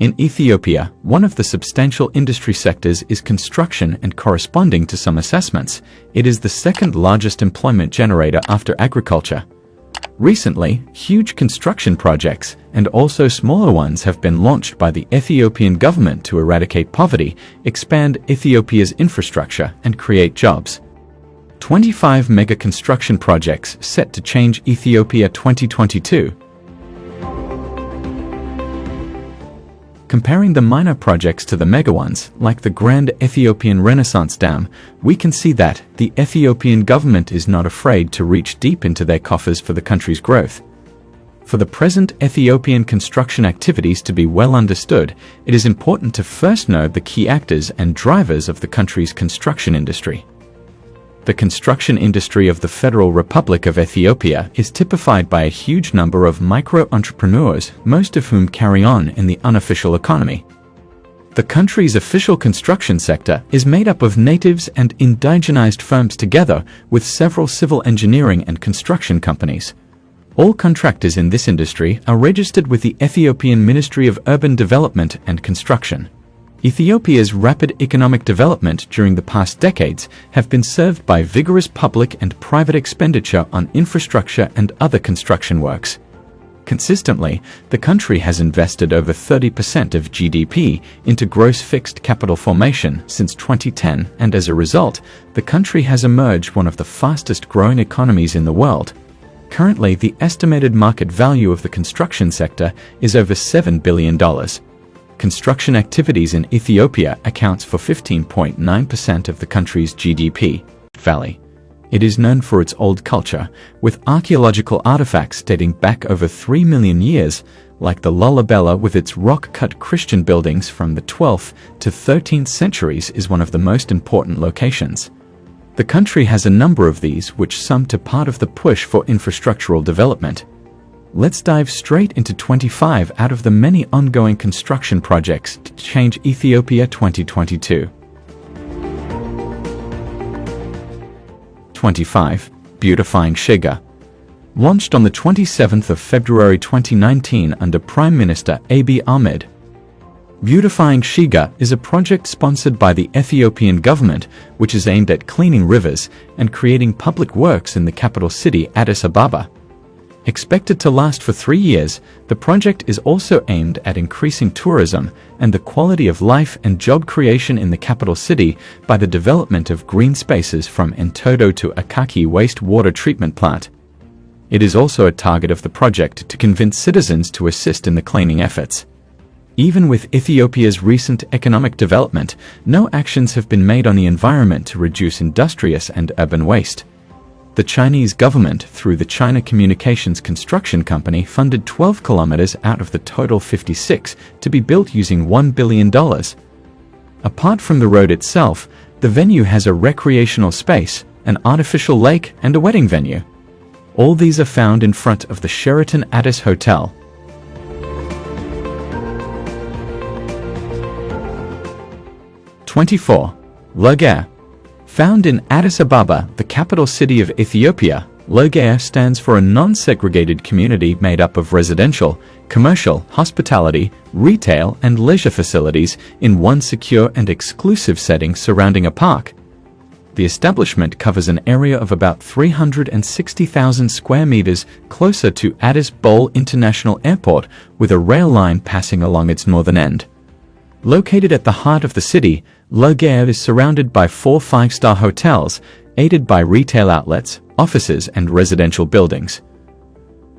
In Ethiopia, one of the substantial industry sectors is construction and corresponding to some assessments, it is the second largest employment generator after agriculture. Recently, huge construction projects and also smaller ones have been launched by the Ethiopian government to eradicate poverty, expand Ethiopia's infrastructure, and create jobs. 25 mega construction projects set to change Ethiopia 2022 Comparing the minor projects to the mega ones, like the Grand Ethiopian Renaissance Dam, we can see that the Ethiopian government is not afraid to reach deep into their coffers for the country's growth. For the present Ethiopian construction activities to be well understood, it is important to first know the key actors and drivers of the country's construction industry. The construction industry of the Federal Republic of Ethiopia is typified by a huge number of micro-entrepreneurs, most of whom carry on in the unofficial economy. The country's official construction sector is made up of natives and indigenized firms together with several civil engineering and construction companies. All contractors in this industry are registered with the Ethiopian Ministry of Urban Development and Construction. Ethiopia's rapid economic development during the past decades have been served by vigorous public and private expenditure on infrastructure and other construction works. Consistently, the country has invested over 30% of GDP into gross fixed capital formation since 2010 and as a result, the country has emerged one of the fastest growing economies in the world. Currently, the estimated market value of the construction sector is over $7 billion construction activities in Ethiopia accounts for 15.9% of the country's GDP. Valley. It is known for its old culture, with archaeological artifacts dating back over 3 million years, like the Lalibela with its rock-cut Christian buildings from the 12th to 13th centuries is one of the most important locations. The country has a number of these which sum to part of the push for infrastructural development. Let's dive straight into 25 out of the many ongoing construction projects to change Ethiopia 2022. 25. Beautifying Sheger Launched on the 27th of February 2019 under Prime Minister Abiy Ahmed. Beautifying Sheger is a project sponsored by the Ethiopian government which is aimed at cleaning rivers and creating public works in the capital city Addis Ababa. Expected to last for three years, the project is also aimed at increasing tourism and the quality of life and job creation in the capital city by the development of green spaces from Entoto to Akaki wastewater treatment plant. It is also a target of the project to convince citizens to assist in the cleaning efforts. Even with Ethiopia's recent economic development, no actions have been made on the environment to reduce industrious and urban waste. The Chinese government, through the China Communications Construction Company, funded 12 kilometers out of the total 56 to be built using $1 billion. Apart from the road itself, the venue has a recreational space, an artificial lake, and a wedding venue. All these are found in front of the Sheraton Addis Hotel. Twenty-four. La Gare Found in Addis Ababa, the capital city of Ethiopia, La Gare stands for a non-segregated community made up of residential, commercial, hospitality, retail, and leisure facilities in one secure and exclusive setting surrounding a park. The establishment covers an area of about 360,000 square meters closer to Addis Bole International Airport with a rail line passing along its northern end. Located at the heart of the city, La Gare is surrounded by four five-star hotels, aided by retail outlets, offices and residential buildings.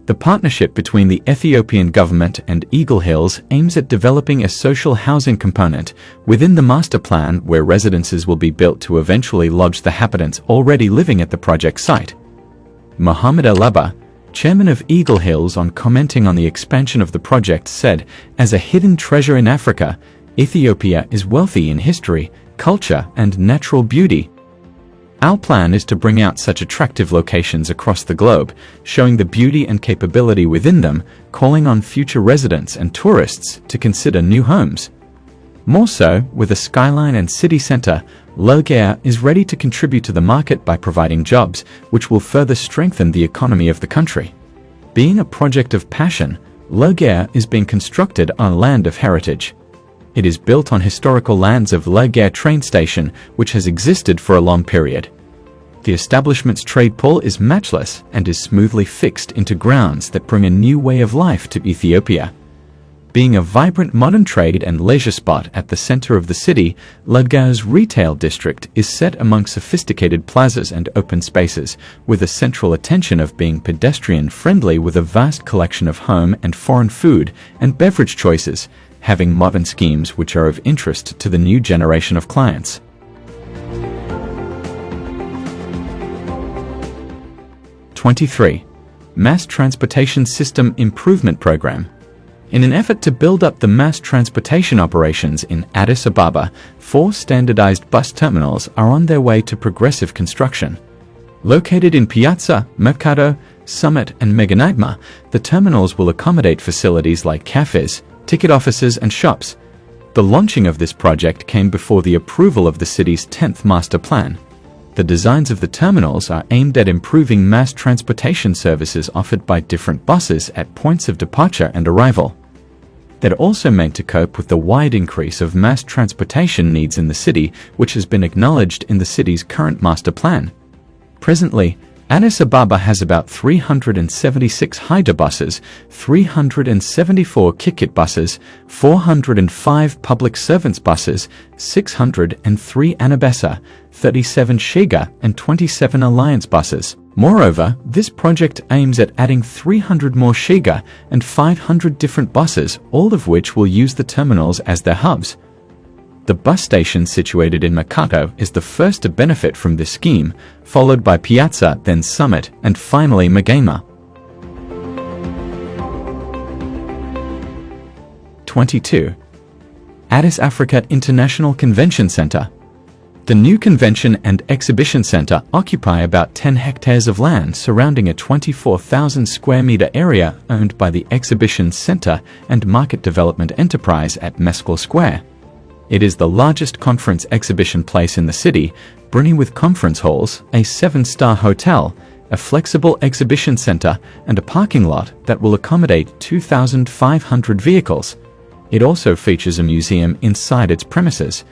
The partnership between the Ethiopian government and Eagle Hills aims at developing a social housing component within the master plan where residences will be built to eventually lodge the habitants already living at the project site. Mohammed Alabbar, chairman of Eagle Hills on commenting on the expansion of the project said, as a hidden treasure in Africa, Ethiopia is wealthy in history, culture, and natural beauty. Our plan is to bring out such attractive locations across the globe, showing the beauty and capability within them, calling on future residents and tourists to consider new homes. More so, with a skyline and city center, La Gare is ready to contribute to the market by providing jobs, which will further strengthen the economy of the country. Being a project of passion, La Gare is being constructed on land of heritage. It is built on historical lands of La Gare train station, which has existed for a long period. The establishment's trade pull is matchless and is smoothly fixed into grounds that bring a new way of life to Ethiopia. Being a vibrant modern trade and leisure spot at the center of the city, La Gare's retail district is set among sophisticated plazas and open spaces, with a central attention of being pedestrian-friendly with a vast collection of home and foreign food and beverage choices, having modern schemes which are of interest to the new generation of clients. Twenty-three, Mass Transportation System Improvement Program in an effort to build up the mass transportation operations in Addis Ababa, four standardized bus terminals are on their way to progressive construction. Located in Piazza, Mercato, Summit, and Megenagna, the terminals will accommodate facilities like cafes, ticket offices, and shops. The launching of this project came before the approval of the city's 10th master plan. The designs of the terminals are aimed at improving mass transportation services offered by different buses at points of departure and arrival. They're also meant to cope with the wide increase of mass transportation needs in the city, which has been acknowledged in the city's current master plan. Presently, Addis Ababa has about 376 Haida buses, 374 Kikit buses, 405 public servants buses, 603 Anbessa, 37 Sheger, and 27 Alliance buses. Moreover, this project aims at adding 300 more Sheger and 500 different buses, all of which will use the terminals as their hubs. The bus station situated in Mercato is the first to benefit from this scheme, followed by Piazza, then Summit, and finally Megenagna. 22. Addis Africa International Convention Center. The new convention and exhibition center occupy about 10 hectares of land surrounding a 24,000 square meter area owned by the Exhibition Center and Market Development Enterprise at Meskel Square. It is the largest conference exhibition place in the city, brimming with conference halls, a seven-star hotel, a flexible exhibition center, and a parking lot that will accommodate 2,500 vehicles. It also features a museum inside its premises,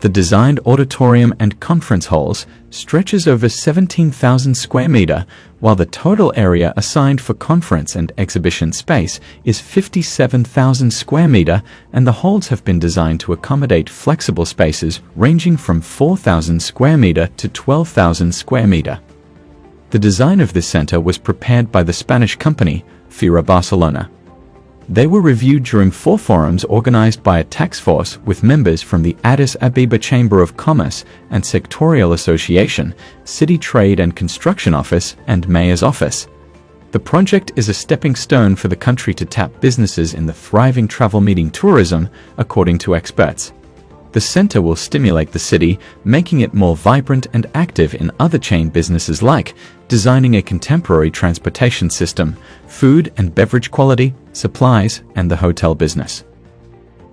the designed auditorium and conference halls stretches over 17,000 square meter, while the total area assigned for conference and exhibition space is 57,000 square meter, and the halls have been designed to accommodate flexible spaces ranging from 4,000 square meter to 12,000 square meter. The design of this center was prepared by the Spanish company, Fira Barcelona. They were reviewed during four forums organized by a task force with members from the Addis Ababa Chamber of Commerce and Sectorial Association, City Trade and Construction Office, and Mayor's Office. The project is a stepping stone for the country to tap businesses in the thriving travel meeting tourism, according to experts. The center will stimulate the city, making it more vibrant and active in other chain businesses like designing a contemporary transportation system, food and beverage quality, supplies, and the hotel business.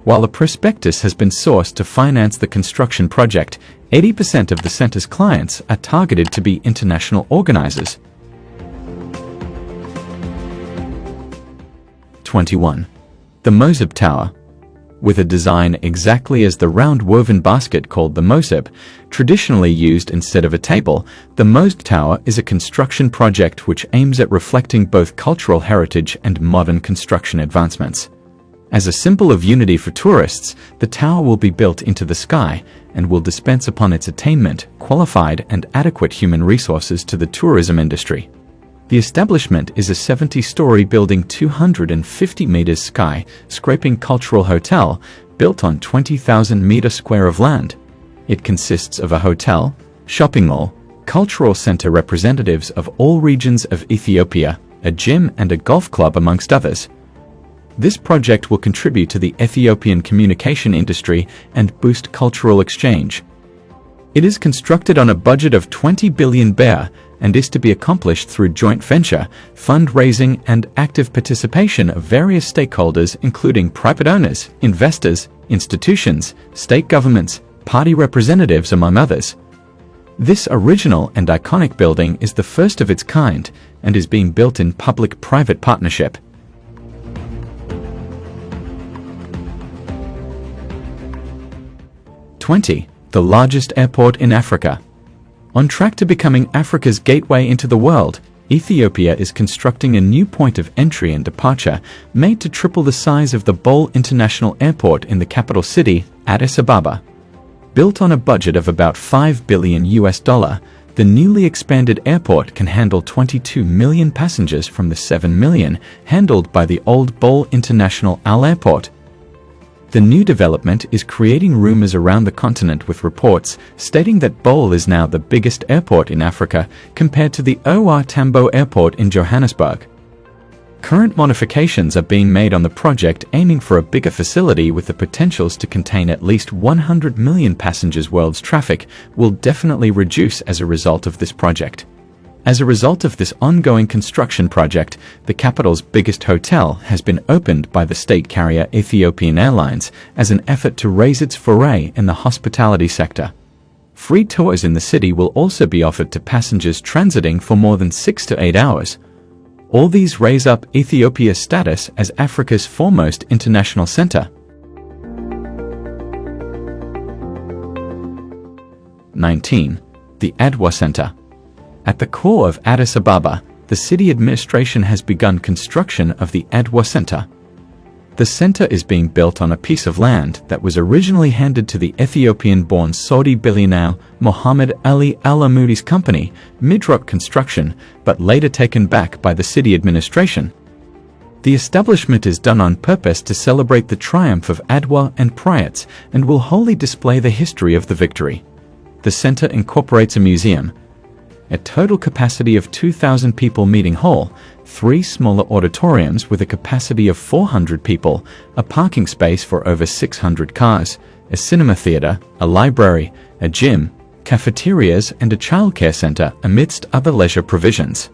While a prospectus has been sourced to finance the construction project, 80% of the center's clients are targeted to be international organizers. 21. The Moseb Tower with a design exactly as the round woven basket called the Moseb, traditionally used instead of a table, the Moseb Tower is a construction project which aims at reflecting both cultural heritage and modern construction advancements. As a symbol of unity for tourists, the tower will be built into the sky and will dispense upon its attainment qualified and adequate human resources to the tourism industry. The establishment is a 70-story building 250 meters sky, scraping cultural hotel built on 20,000 meter square of land. It consists of a hotel, shopping mall, cultural center representatives of all regions of Ethiopia, a gym and a golf club amongst others. This project will contribute to the Ethiopian communication industry and boost cultural exchange. It is constructed on a budget of 20 billion birr and is to be accomplished through joint venture, fundraising, and active participation of various stakeholders, including private owners, investors, institutions, state governments, party representatives, among others. This original and iconic building is the first of its kind and is being built in public-private partnership. Twenty, the largest airport in Africa. On track to becoming Africa's gateway into the world, Ethiopia is constructing a new point of entry and departure made to triple the size of the Bole International Airport in the capital city, Addis Ababa. Built on a budget of about 5 billion US dollar, the newly expanded airport can handle 22 million passengers from the 7 million handled by the old Bole International AL Airport. The new development is creating rumors around the continent with reports stating that Bole is now the biggest airport in Africa compared to the OR Tambo Airport in Johannesburg. Current modifications are being made on the project aiming for a bigger facility with the potentials to contain at least 100 million passengers world's traffic will definitely reduce as a result of this project. As a result of this ongoing construction project, the capital's biggest hotel has been opened by the state carrier Ethiopian Airlines as an effort to raise its foray in the hospitality sector. Free tours in the city will also be offered to passengers transiting for more than six to eight hours. All these raise up Ethiopia's status as Africa's foremost international center. 19. The Adwa Center at the core of Addis Ababa, the city administration has begun construction of the Adwa Center. The center is being built on a piece of land that was originally handed to the Ethiopian-born Saudi billionaire Mohammed Ali Al Amoudi's company, MIDROC Construction, but later taken back by the city administration. The establishment is done on purpose to celebrate the triumph of Adwa and Prayats and will wholly display the history of the victory. The center incorporates a museum, a total capacity of 2,000 people meeting hall, three smaller auditoriums with a capacity of 400 people, a parking space for over 600 cars, a cinema theater, a library, a gym, cafeterias and a childcare center amidst other leisure provisions.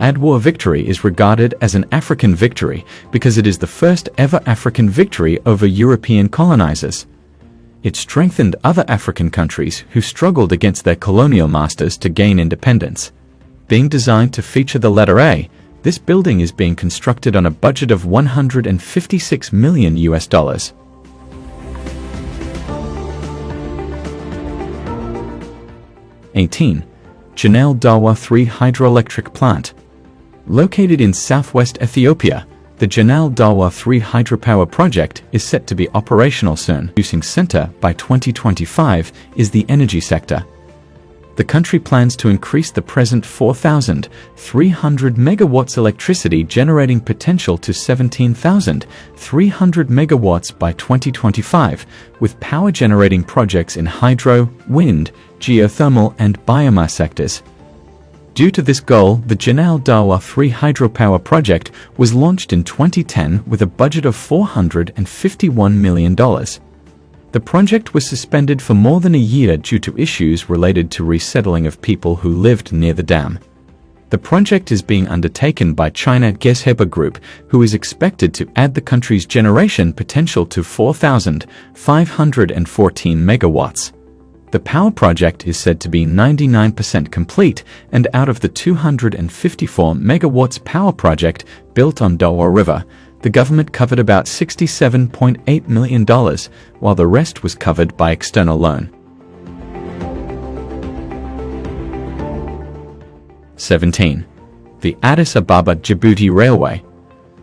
Adwa victory is regarded as an African victory because it is the first ever African victory over European colonizers. It strengthened other African countries who struggled against their colonial masters to gain independence. Being designed to feature the letter A, this building is being constructed on a budget of 156 million US dollars. Eighteen, Genale Dawa 3 Hydroelectric Plant. Located in southwest Ethiopia, the Genale Dawa 3 hydropower project is set to be operational soon. Producing center by 2025 is the energy sector. The country plans to increase the present 4,300 megawatts electricity generating potential to 17,300 megawatts by 2025, with power generating projects in hydro, wind, geothermal and biomass sectors. Due to this goal, the Genale Dawa 3 hydropower project was launched in 2010 with a budget of $451 million. The project was suspended for more than a year due to issues related to resettling of people who lived near the dam. The project is being undertaken by China Gezhouba Group, who is expected to add the country's generation potential to 4,514 megawatts. The power project is said to be 99% complete, and out of the 254 megawatts power project built on Dawa River, the government covered about $67.8 million, while the rest was covered by external loan. 17. The Addis Ababa Djibouti Railway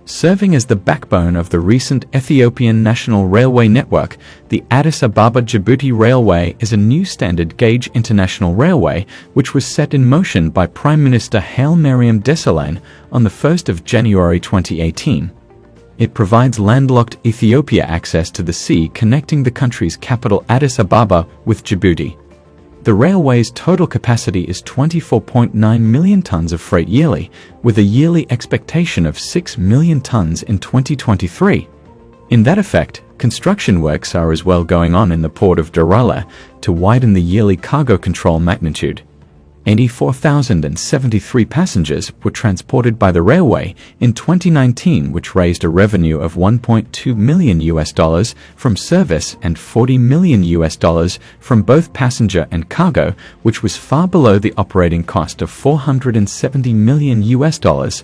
Serving as the backbone of the recent Ethiopian National Railway network, the Addis Ababa Djibouti Railway is a new standard gauge international railway which was set in motion by Prime Minister Haile Mariam Desalegn on 1 January 2018. It provides landlocked Ethiopia access to the sea connecting the country's capital Addis Ababa with Djibouti. The railway's total capacity is 24.9 million tons of freight yearly, with a yearly expectation of 6 million tons in 2023. In that effect, construction works are as well going on in the port of Doraleh to widen the yearly cargo control magnitude. 84,073 passengers were transported by the railway in 2019 which raised a revenue of 1.2 million US dollars from service and 40 million US dollars from both passenger and cargo which was far below the operating cost of 470 million US dollars.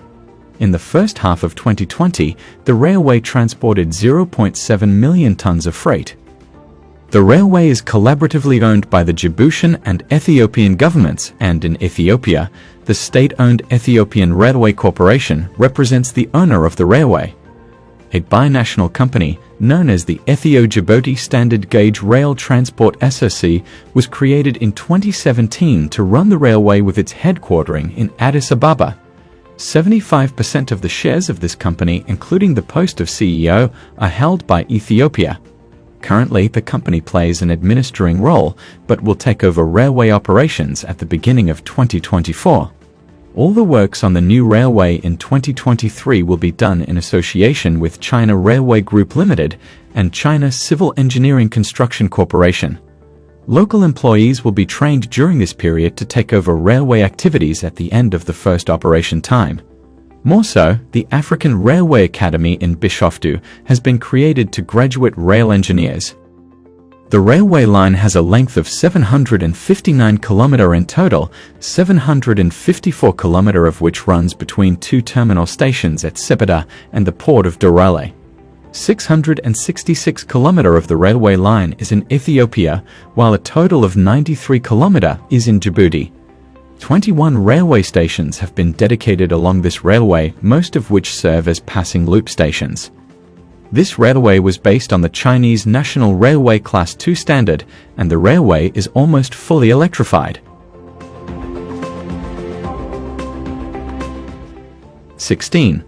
In the first half of 2020, the railway transported 0.7 million tons of freight. The railway is collaboratively owned by the Djiboutian and Ethiopian governments and in Ethiopia, the state-owned Ethiopian Railway Corporation represents the owner of the railway. A binational company known as the Ethio-Djibouti Standard Gauge Rail Transport SOC was created in 2017 to run the railway with its headquartering in Addis Ababa. 75% of the shares of this company, including the post of CEO, are held by Ethiopia. Currently, the company plays an administering role, but will take over railway operations at the beginning of 2024. All the works on the new railway in 2023 will be done in association with China Railway Group Limited and China Civil Engineering Construction Corporation. Local employees will be trained during this period to take over railway activities at the end of the first operation time. More so, the African Railway Academy in Bishoftu has been created to graduate rail engineers. The railway line has a length of 759 km in total, 754 km of which runs between two terminal stations at Sebeta and the port of Doraleh. 666 km of the railway line is in Ethiopia, while a total of 93 km is in Djibouti. 21 railway stations have been dedicated along this railway, most of which serve as passing loop stations. This railway was based on the Chinese National Railway Class 2 standard, and the railway is almost fully electrified. 16.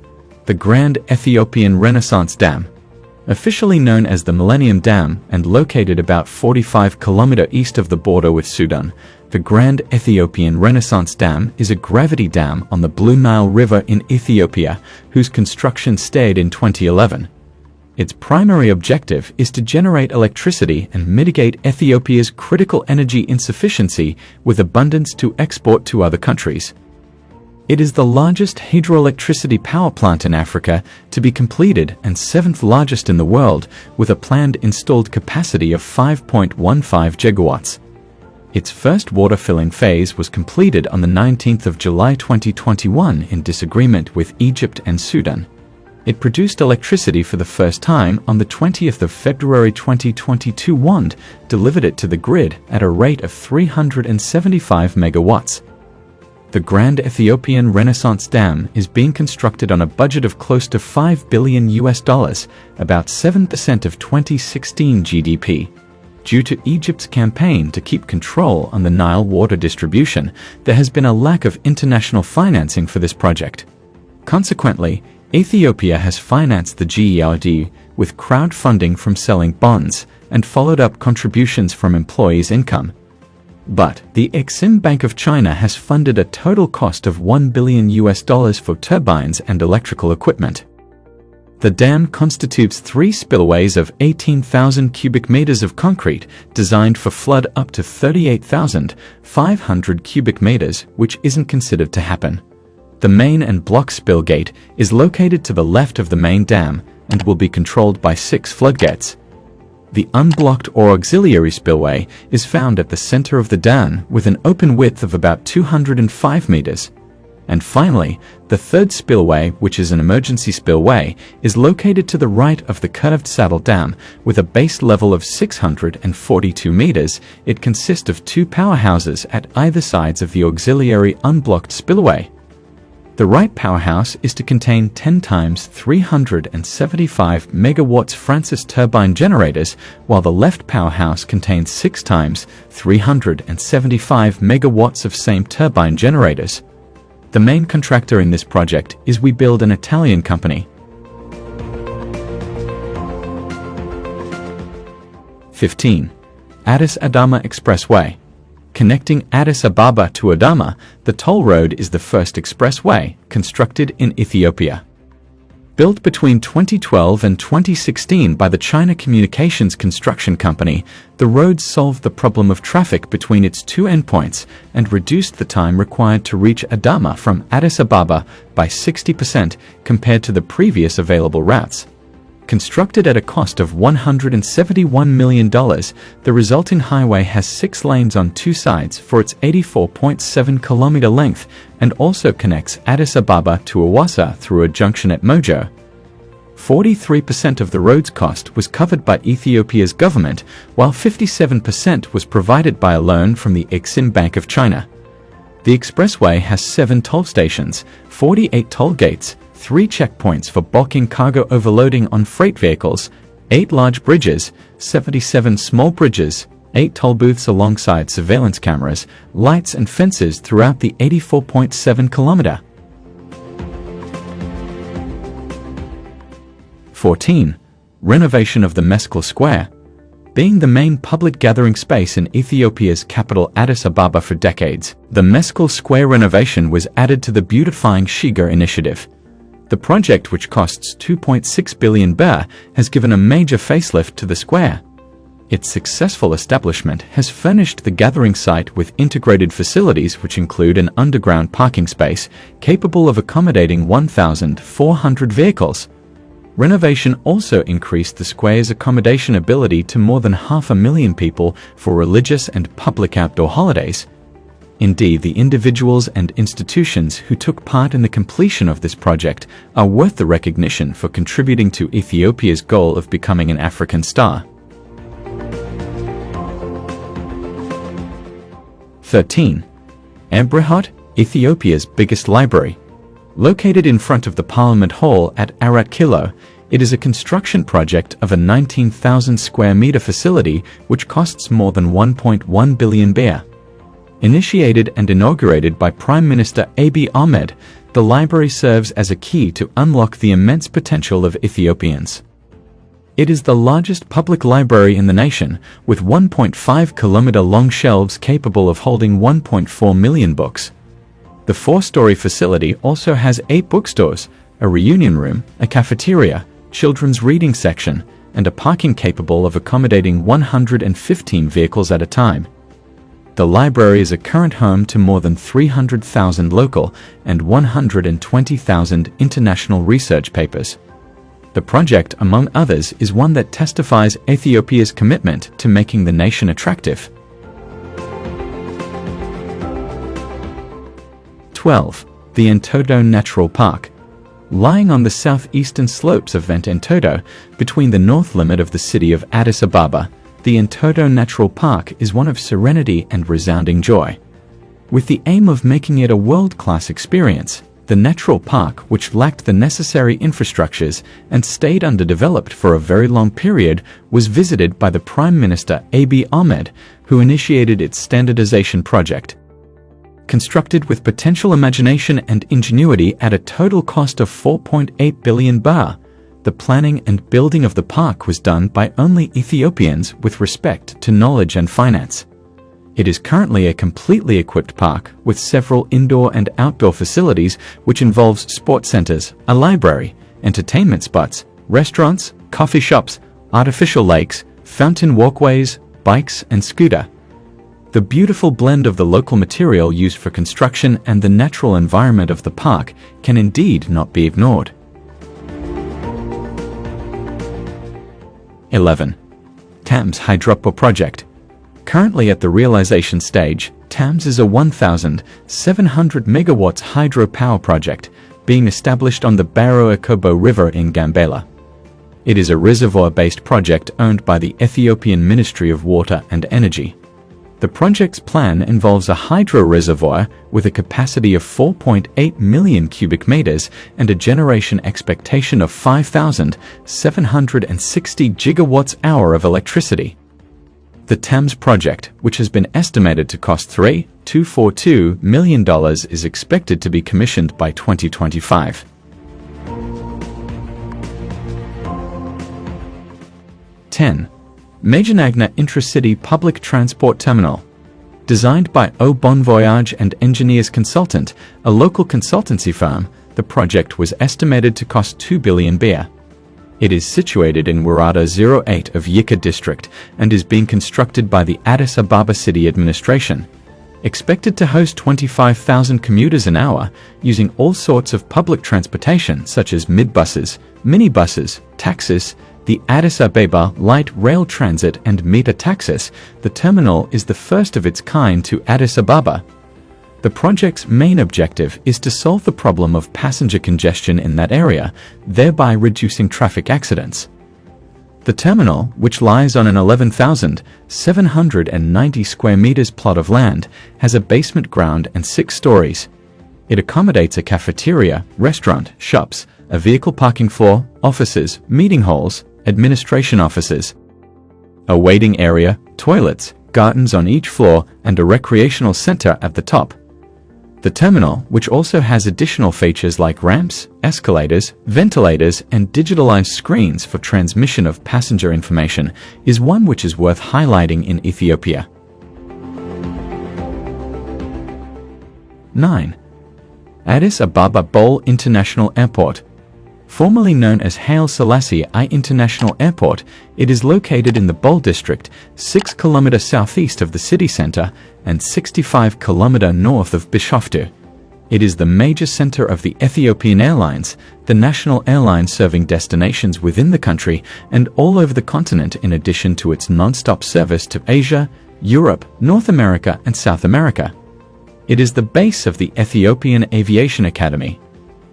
The Grand Ethiopian Renaissance Dam Officially known as the Millennium Dam and located about 45 km east of the border with Sudan, the Grand Ethiopian Renaissance Dam is a gravity dam on the Blue Nile River in Ethiopia, whose construction stayed in 2011. Its primary objective is to generate electricity and mitigate Ethiopia's critical energy insufficiency with abundance to export to other countries. It is the largest hydroelectricity power plant in Africa to be completed and seventh largest in the world with a planned installed capacity of 5.15 gigawatts. Its first water filling phase was completed on the 19th of July 2021 in disagreement with Egypt and Sudan. It produced electricity for the first time on the 20th of February 2022 WAND delivered it to the grid at a rate of 375 megawatts. The Grand Ethiopian Renaissance Dam is being constructed on a budget of close to 5 billion US dollars, about 7% of 2016 GDP. Due to Egypt's campaign to keep control on the Nile water distribution, there has been a lack of international financing for this project. Consequently, Ethiopia has financed the GERD with crowdfunding from selling bonds and followed up contributions from employees' income. But the Exim Bank of China has funded a total cost of 1 billion US dollars for turbines and electrical equipment. The dam constitutes three spillways of 18,000 cubic meters of concrete designed for flood up to 38,500 cubic meters, which isn't considered to happen. The main and block spill gate is located to the left of the main dam and will be controlled by six floodgates. The unblocked or auxiliary spillway is found at the center of the dam with an open width of about 205 meters. And finally, the third spillway, which is an emergency spillway, is located to the right of the curved saddle dam with a base level of 642 meters. It consists of two powerhouses at either sides of the auxiliary unblocked spillway. The right powerhouse is to contain 10 times 375 megawatts Francis turbine generators, while the left powerhouse contains 6 times 375 megawatts of same turbine generators. The main contractor in this project is Webuild an Italian company. 15. Addis Adama Expressway Connecting Addis Ababa to Adama, the toll road is the first expressway constructed in Ethiopia. Built between 2012 and 2016 by the China Communications Construction Company, the road solved the problem of traffic between its two endpoints and reduced the time required to reach Adama from Addis Ababa by 60% compared to the previous available routes. Constructed at a cost of $171 million, the resulting highway has six lanes on two sides for its 84.7 kilometer length and also connects Addis Ababa to Awassa through a junction at Mojo. 43% of the road's cost was covered by Ethiopia's government, while 57% was provided by a loan from the Exim Bank of China. The expressway has seven toll stations, 48 toll gates, three checkpoints for bulking cargo overloading on freight vehicles, eight large bridges, 77 small bridges, eight toll booths alongside surveillance cameras, lights and fences throughout the 84.7 kilometer 14. Renovation of the Meskel Square. Being the main public gathering space in Ethiopia's capital Addis Ababa for decades, the Meskel Square renovation was added to the Beautifying Sheger initiative. The project, which costs 2.6 billion birr, has given a major facelift to the square. Its successful establishment has furnished the gathering site with integrated facilities which include an underground parking space capable of accommodating 1,400 vehicles, Renovation also increased the square's accommodation ability to more than half a million people for religious and public outdoor holidays. Indeed, the individuals and institutions who took part in the completion of this project are worth the recognition for contributing to Ethiopia's goal of becoming an African star. 13. Abrehot, Ethiopia's biggest library. Located in front of the Parliament Hall at Arat Kilo, it is a construction project of a 19,000 square meter facility which costs more than 1.1 billion birr. Initiated and inaugurated by Prime Minister Abiy Ahmed, the library serves as a key to unlock the immense potential of Ethiopians. It is the largest public library in the nation, with 1.5 kilometer long shelves capable of holding 1.4 million books. The four-story facility also has eight bookstores, a reunion room, a cafeteria, children's reading section, and a parking capable of accommodating 115 vehicles at a time. The library is a current home to more than 300,000 local and 120,000 international research papers. The project, among others, is one that testifies Ethiopia's commitment to making the nation attractive. 12. The Entoto Natural Park. Lying on the southeastern slopes of Vent Entoto, between the north limit of the city of Addis Ababa, the Entoto Natural Park is one of serenity and resounding joy. With the aim of making it a world-class experience, the natural park, which lacked the necessary infrastructures and stayed underdeveloped for a very long period, was visited by the Prime Minister Abiy Ahmed, who initiated its standardization project constructed with potential imagination and ingenuity at a total cost of 4.8 billion birr. The planning and building of the park was done by only Ethiopians with respect to knowledge and finance. It is currently a completely equipped park with several indoor and outdoor facilities which involves sports centers, a library, entertainment spots, restaurants, coffee shops, artificial lakes, fountain walkways, bikes and scooter. The beautiful blend of the local material used for construction and the natural environment of the park can indeed not be ignored. 11. TAMS Hydropower Project Currently at the realization stage, TAMS is a 1,700 megawatts hydropower project being established on the Baro Akobo River in Gambela. It is a reservoir-based project owned by the Ethiopian Ministry of Water and Energy. The project's plan involves a hydro reservoir with a capacity of 4.8 million cubic meters and a generation expectation of 5,760 gigawatts hour of electricity. The TAMS project, which has been estimated to cost $3.242 million, is expected to be commissioned by 2025. Ten. Megenagna Intracity Public Transport Terminal. Designed by Au Bon Voyage and Engineers Consultant, a local consultancy firm, the project was estimated to cost 2 billion birr. It is situated in Warada 08 of Yeka district and is being constructed by the Addis Ababa City Administration. Expected to host 25,000 commuters an hour using all sorts of public transportation such as midbuses, minibuses, taxis, the Addis Ababa Light Rail Transit and Meter Taxis, the terminal is the first of its kind to Addis Ababa. The project's main objective is to solve the problem of passenger congestion in that area, thereby reducing traffic accidents. The terminal, which lies on an 11,790 square meters plot of land, has a basement ground and six stories. It accommodates a cafeteria, restaurant, shops, a vehicle parking floor, offices, meeting halls, administration offices, a waiting area, toilets, gardens on each floor, and a recreational center at the top. The terminal, which also has additional features like ramps, escalators, ventilators, and digitalized screens for transmission of passenger information, is one which is worth highlighting in Ethiopia. 9. Addis Ababa Bole International Airport Formerly known as Haile Selassie I International Airport, it is located in the Bole district, 6 km southeast of the city center and 65 km north of Bishoftu. It is the major center of the Ethiopian Airlines, the national airline serving destinations within the country and all over the continent in addition to its non-stop service to Asia, Europe, North America and South America. It is the base of the Ethiopian Aviation Academy,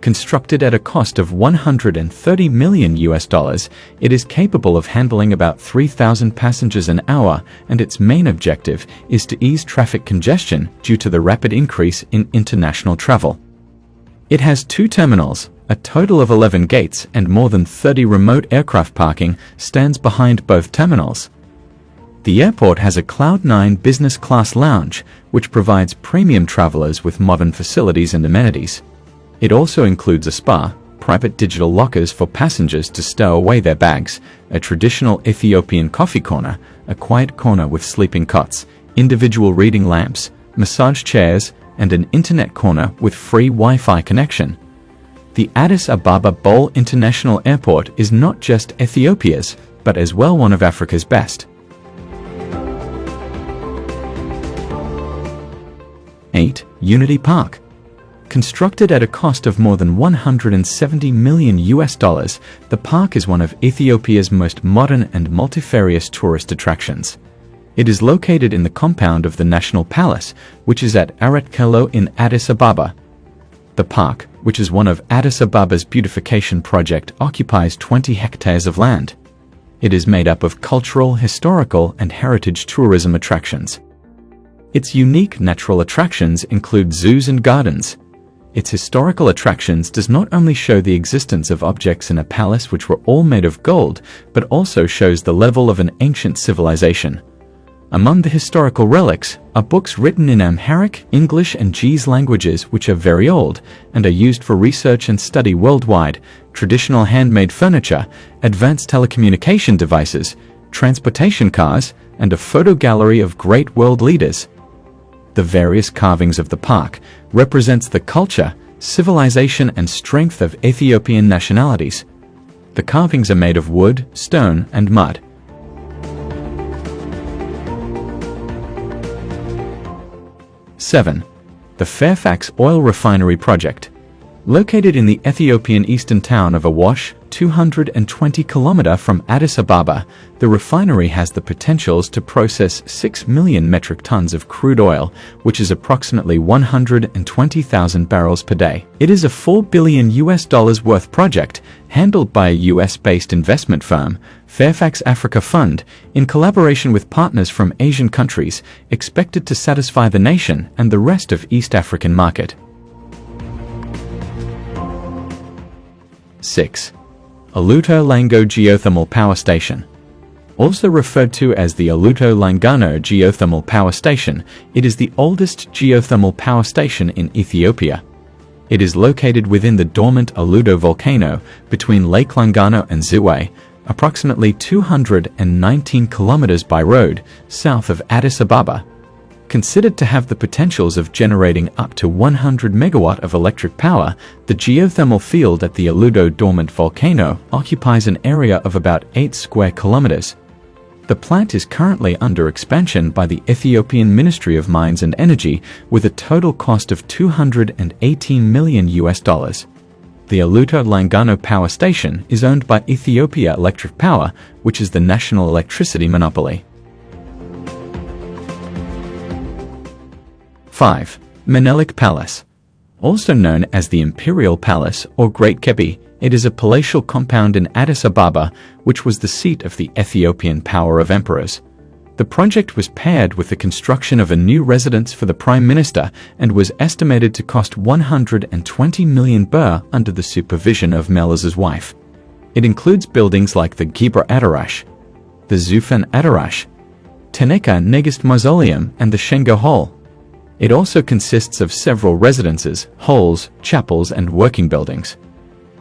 Constructed at a cost of 130 million US dollars, it is capable of handling about 3,000 passengers an hour and its main objective is to ease traffic congestion due to the rapid increase in international travel. It has two terminals, a total of 11 gates and more than 30 remote aircraft parking stands behind both terminals. The airport has a Cloud9 business class lounge, which provides premium travelers with modern facilities and amenities. It also includes a spa, private digital lockers for passengers to stow away their bags, a traditional Ethiopian coffee corner, a quiet corner with sleeping cots, individual reading lamps, massage chairs, and an internet corner with free Wi-Fi connection. The Addis Ababa Bole International Airport is not just Ethiopia's, but as well one of Africa's best. 8. Unity Park Constructed at a cost of more than 170 million US dollars, the park is one of Ethiopia's most modern and multifarious tourist attractions. It is located in the compound of the National Palace, which is at Arat Kilo in Addis Ababa. The park, which is one of Addis Ababa's beautification project, occupies 20 hectares of land. It is made up of cultural, historical, and heritage tourism attractions. Its unique natural attractions include zoos and gardens, its historical attractions does not only show the existence of objects in a palace which were all made of gold, but also shows the level of an ancient civilization. Among the historical relics are books written in Amharic, English, and Ge'ez languages which are very old and are used for research and study worldwide, traditional handmade furniture, advanced telecommunication devices, transportation cars, and a photo gallery of great world leaders the various carvings of the park represents the culture, civilization and strength of Ethiopian nationalities. The carvings are made of wood, stone and mud. Seven, the Fairfax Oil Refinery Project. Located in the Ethiopian eastern town of Awash, 220 km from Addis Ababa, the refinery has the potentials to process 6 million metric tons of crude oil, which is approximately 120,000 barrels per day. It is a 4 billion US dollars worth project handled by a US-based investment firm, Fairfax Africa Fund, in collaboration with partners from Asian countries, expected to satisfy the nation and the rest of East African market. 6. Aluto Langano Geothermal Power Station. Also referred to as the Aluto Langano Geothermal Power Station, it is the oldest geothermal power station in Ethiopia. It is located within the dormant Aluto volcano between Lake Langano and Ziway, approximately 219 kilometers by road south of Addis Ababa, Considered to have the potentials of generating up to 100 megawatt of electric power, the geothermal field at the Aluto dormant volcano occupies an area of about 8 square kilometers. The plant is currently under expansion by the Ethiopian Ministry of Mines and Energy with a total cost of 218 million US dollars. The Aluto Langano Power Station is owned by Ethiopia Electric Power, which is the national electricity monopoly. 5. Menelik Palace. Also known as the Imperial Palace or Great Gebbi, it is a palatial compound in Addis Ababa, which was the seat of the Ethiopian power of emperors. The project was paired with the construction of a new residence for the Prime Minister and was estimated to cost 120 million birr under the supervision of Meles's wife. It includes buildings like the Gibra Adarash, the Zufan Adarash, Teneka Negist Mausoleum and the Shengo Hall. It also consists of several residences, halls, chapels and working buildings.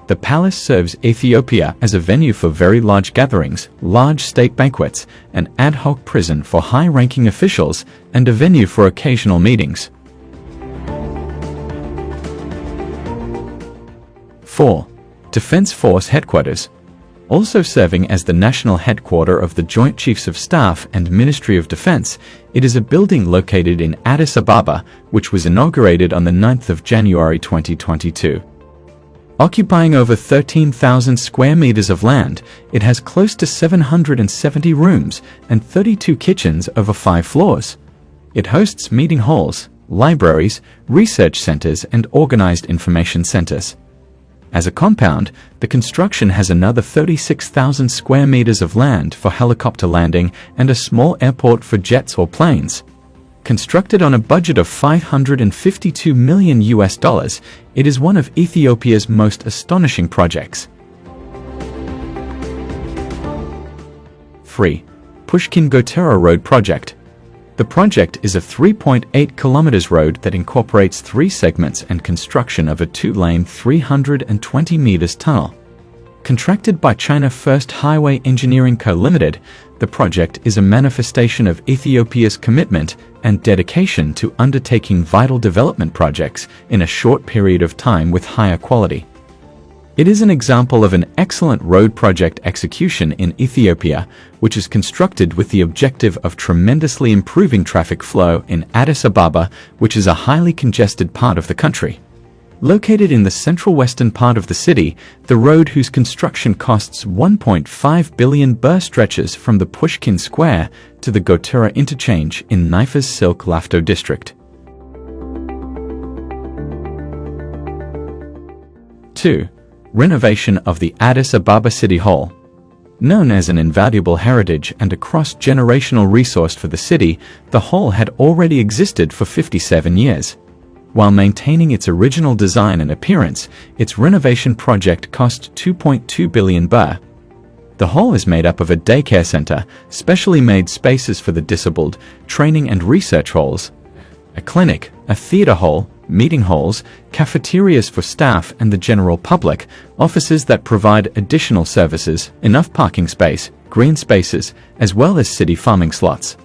The palace serves Ethiopia as a venue for very large gatherings, large state banquets, an ad hoc prison for high-ranking officials, and a venue for occasional meetings. 4. Defense Force Headquarters also serving as the national headquarter of the Joint Chiefs of Staff and Ministry of Defense, it is a building located in Addis Ababa, which was inaugurated on the 9th of January 2022. Occupying over 13,000 square meters of land, it has close to 770 rooms and 32 kitchens over five floors. It hosts meeting halls, libraries, research centers, and organized information centers. As a compound, the construction has another 36,000 square meters of land for helicopter landing and a small airport for jets or planes. Constructed on a budget of 552 million US dollars, it is one of Ethiopia's most astonishing projects. 3. Pushkin Gotera Road Project The project is a 3.8 kilometers road that incorporates three segments and construction of a two-lane 320 meters tunnel. Contracted by China First Highway Engineering Co. Limited, the project is a manifestation of Ethiopia's commitment and dedication to undertaking vital development projects in a short period of time with higher quality. It is an example of an excellent road project execution in Ethiopia, which is constructed with the objective of tremendously improving traffic flow in Addis Ababa, which is a highly congested part of the country. Located in the central western part of the city, the road whose construction costs 1.5 billion birr stretches from the Pushkin Square to the Gotera interchange in Nifas Silk Lafto district. 2. Renovation of the Addis Ababa City Hall Known as an invaluable heritage and a cross-generational resource for the city, the hall had already existed for 57 years. While maintaining its original design and appearance, its renovation project cost 2.2 billion baht. The hall is made up of a daycare center, specially made spaces for the disabled, training and research halls, a clinic, a theater hall, meeting halls, cafeterias for staff and the general public, offices that provide additional services, enough parking space, green spaces, as well as city farming slots.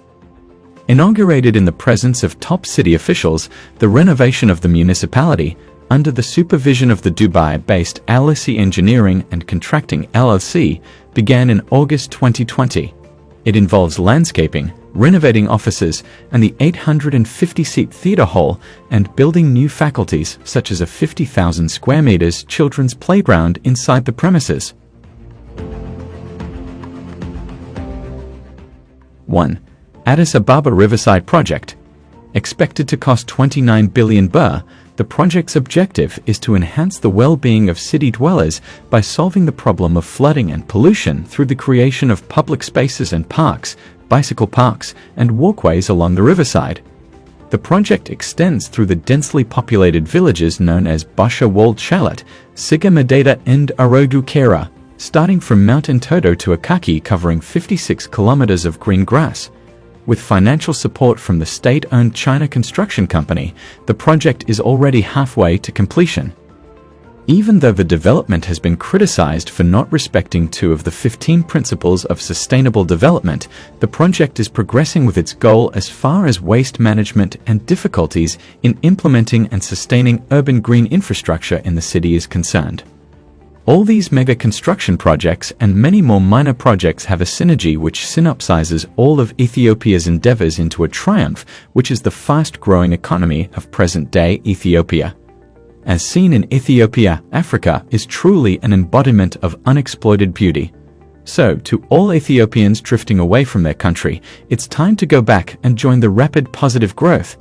Inaugurated in the presence of top city officials, the renovation of the municipality, under the supervision of the Dubai-based LSE Engineering and Contracting LLC, began in August 2020. It involves landscaping, renovating offices and the 850-seat theatre hall and building new faculties such as a 50,000 square meters children's playground inside the premises. 1. Addis Ababa Riverside Project. Expected to cost 29 billion birr, the project's objective is to enhance the well-being of city dwellers by solving the problem of flooding and pollution through the creation of public spaces and parks, bicycle parks, and walkways along the riverside. The project extends through the densely populated villages known as Basha Wolde Chilot, Siga Medeta and Arodukera, starting from Mount Entoto to Akaki covering 56 kilometers of green grass. With financial support from the state-owned China Construction Company, the project is already halfway to completion. Even though the development has been criticized for not respecting two of the 15 principles of sustainable development, the project is progressing with its goal as far as waste management and difficulties in implementing and sustaining urban green infrastructure in the city is concerned. All these mega construction projects and many more minor projects have a synergy which synopsizes all of Ethiopia's endeavors into a triumph, which is the fast-growing economy of present-day Ethiopia. As seen in Ethiopia, Africa is truly an embodiment of unexploited beauty. So, to all Ethiopians drifting away from their country, it's time to go back and join the rapid positive growth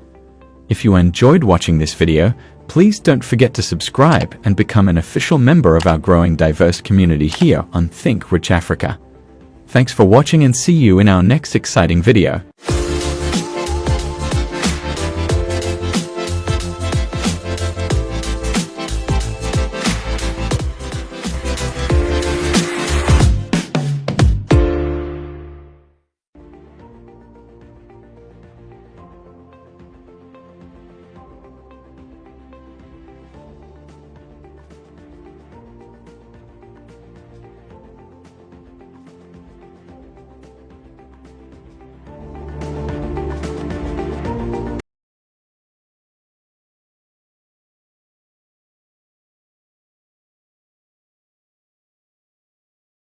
If you enjoyed watching this video, please don't forget to subscribe and become an official member of our growing diverse community here on Think Rich Africa. Thanks for watching and see you in our next exciting video.